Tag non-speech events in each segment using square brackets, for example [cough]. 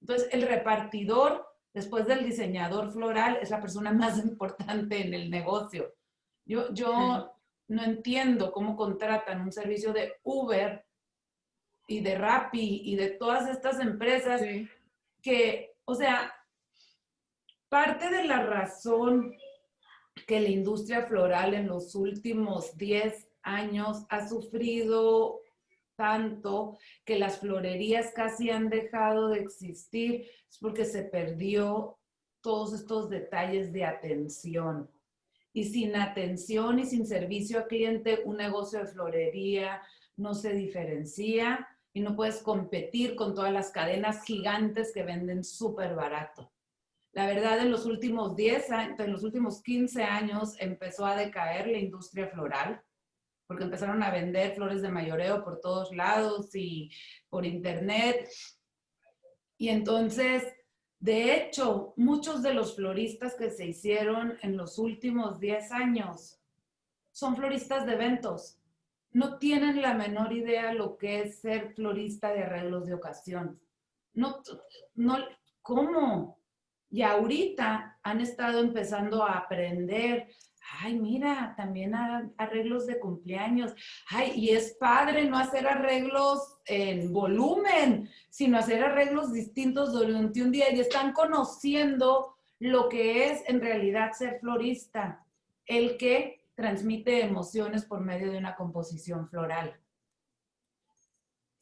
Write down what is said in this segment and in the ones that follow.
Entonces, el repartidor, después del diseñador floral, es la persona más [laughs] importante en el negocio. Yo, yo no entiendo cómo contratan un servicio de Uber y de Rappi y de todas estas empresas que, o sea, parte de la razón que la industria floral en los últimos 10 años ha sufrido tanto que las florerías casi han dejado de existir es porque se perdió todos estos detalles de atención. Y sin atención y sin servicio al cliente, un negocio de florería no se diferencia y no puedes competir con todas las cadenas gigantes que venden súper barato. La verdad, en los últimos 10 años, en los últimos 15 años empezó a decaer la industria floral porque empezaron a vender flores de mayoreo por todos lados y por internet. Y entonces, de hecho, muchos de los floristas que se hicieron en los últimos 10 años son floristas de eventos. No tienen la menor idea lo que es ser florista de arreglos de ocasión. No, no, ¿cómo? Y ahorita han estado empezando a aprender ay, mira, también arreglos de cumpleaños. Ay, y es padre no hacer arreglos en volumen, sino hacer arreglos distintos durante un día y están conociendo lo que es en realidad ser florista, el que transmite emociones por medio de una composición floral.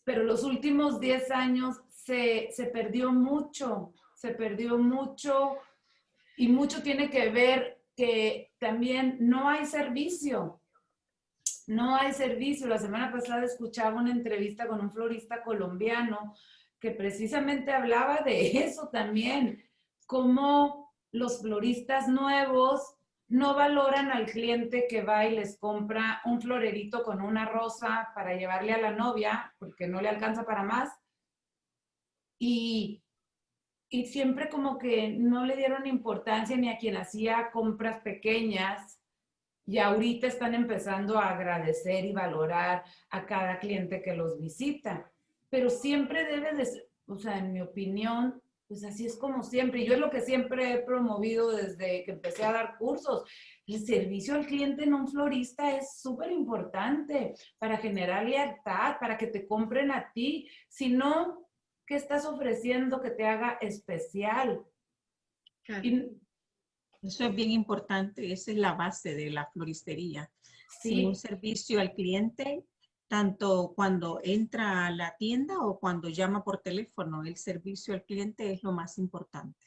Pero los últimos 10 años se, se perdió mucho, se perdió mucho y mucho tiene que ver que también no hay servicio. No hay servicio. La semana pasada escuchaba una entrevista con un florista colombiano que precisamente hablaba de [laughs] eso también, cómo los floristas nuevos no valoran al cliente que va y les compra un florerito con una rosa para llevarle a la novia, porque no le alcanza para más. Y y siempre como que no le dieron importancia ni a quien hacía compras pequeñas y ahorita están empezando a agradecer y valorar a cada cliente que los visita. Pero siempre debe de ser, o sea, en mi opinión, pues así es como siempre. Yo es lo que siempre he promovido desde que empecé a dar cursos. El servicio al cliente en un florista es súper importante para generar lealtad, para que te compren a ti. Si no, ¿Qué estás ofreciendo que te haga especial? Eso es bien importante, esa es la base de la floristería. Sí. un servicio al cliente, tanto cuando entra a la tienda o cuando llama por teléfono, el servicio al cliente es lo más importante.